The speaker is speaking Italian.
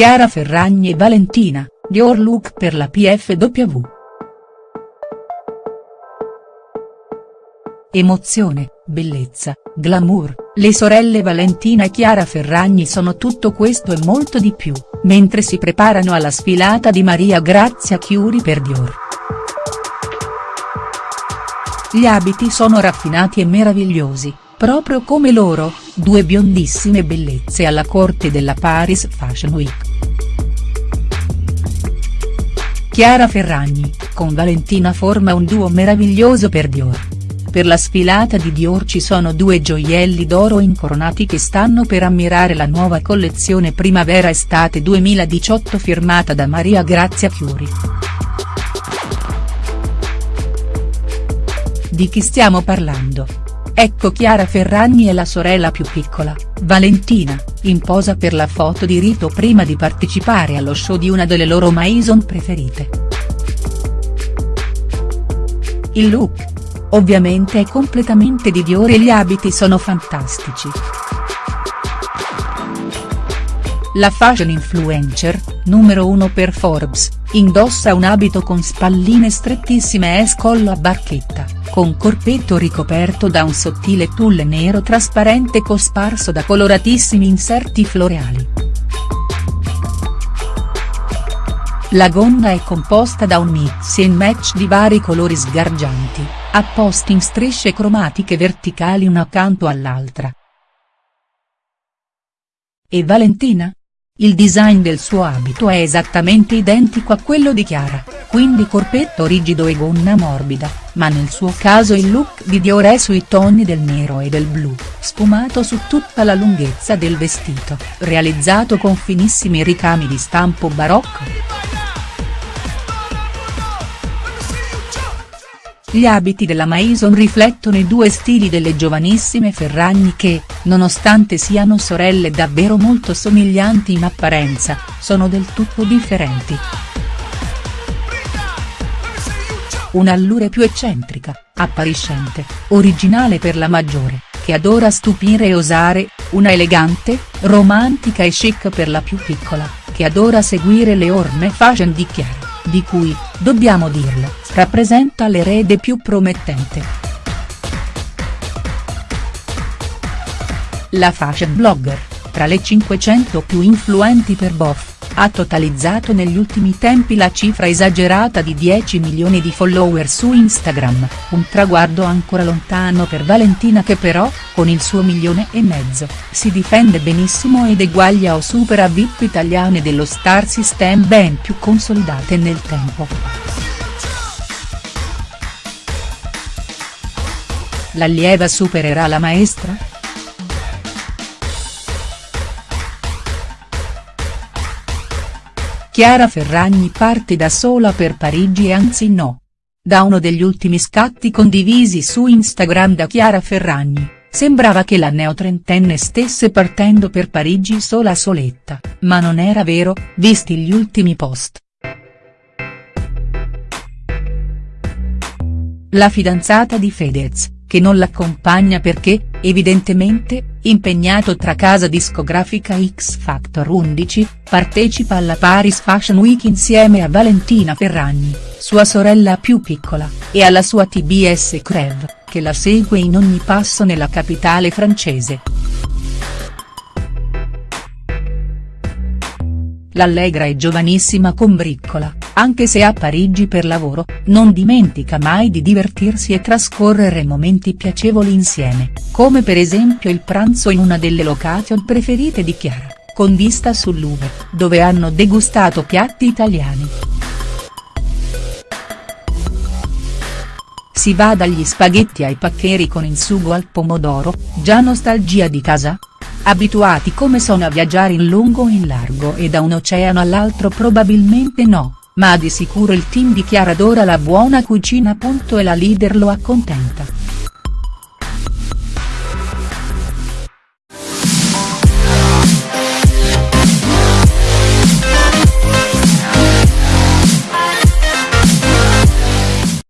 Chiara Ferragni e Valentina, Dior look per la PFW. Emozione, bellezza, glamour, le sorelle Valentina e Chiara Ferragni sono tutto questo e molto di più, mentre si preparano alla sfilata di Maria Grazia Chiuri per Dior. Gli abiti sono raffinati e meravigliosi, proprio come loro, due biondissime bellezze alla corte della Paris Fashion Week. Chiara Ferragni, con Valentina forma un duo meraviglioso per Dior. Per la sfilata di Dior ci sono due gioielli d'oro incoronati che stanno per ammirare la nuova collezione primavera-estate 2018 firmata da Maria Grazia Chiuri. Di chi stiamo parlando? Ecco Chiara Ferragni e la sorella più piccola, Valentina, in posa per la foto di rito prima di partecipare allo show di una delle loro maison preferite. Il look, Ovviamente è completamente di Dior e gli abiti sono fantastici. La fashion influencer, numero 1 per Forbes, indossa un abito con spalline strettissime e scollo a barchetta, con corpetto ricoperto da un sottile tulle nero trasparente cosparso da coloratissimi inserti floreali. La gonna è composta da un mix and match di vari colori sgargianti, apposti in strisce cromatiche verticali una accanto all'altra. E Valentina? Il design del suo abito è esattamente identico a quello di Chiara, quindi corpetto rigido e gonna morbida, ma nel suo caso il look di Dior è sui toni del nero e del blu, sfumato su tutta la lunghezza del vestito, realizzato con finissimi ricami di stampo barocco. Gli abiti della Maison riflettono i due stili delle giovanissime Ferragni che, nonostante siano sorelle davvero molto somiglianti in apparenza, sono del tutto differenti. Un'allure più eccentrica, appariscente, originale per la maggiore, che adora stupire e osare, una elegante, romantica e chic per la più piccola, che adora seguire le orme fashion di Chiara di cui, dobbiamo dirlo, rappresenta l'erede più promettente. La fashion blogger, tra le 500 più influenti per Boff, ha totalizzato negli ultimi tempi la cifra esagerata di 10 milioni di follower su Instagram, un traguardo ancora lontano per Valentina che però, con il suo milione e mezzo, si difende benissimo ed eguaglia o supera VIP italiane dello star system ben più consolidate nel tempo. L'allieva supererà la maestra?. Chiara Ferragni parte da sola per Parigi e anzi no. Da uno degli ultimi scatti condivisi su Instagram da Chiara Ferragni, sembrava che la neotrentenne stesse partendo per Parigi sola soletta, ma non era vero, visti gli ultimi post. La fidanzata di Fedez, che non l'accompagna perché, evidentemente, impegnato tra casa discografica X Factor 11, partecipa alla Paris Fashion Week insieme a Valentina Ferragni, sua sorella più piccola, e alla sua TBS Creve, che la segue in ogni passo nella capitale francese. L'allegra e giovanissima combriccola, anche se a Parigi per lavoro, non dimentica mai di divertirsi e trascorrere momenti piacevoli insieme, come per esempio il pranzo in una delle location preferite di Chiara, con vista sul Louvre, dove hanno degustato piatti italiani. Si va dagli spaghetti ai paccheri con il sugo al pomodoro, già nostalgia di casa?. Abituati come sono a viaggiare in lungo e in largo e da un oceano all'altro probabilmente no, ma di sicuro il team di Chiara adora la buona cucina. E la leader lo accontenta.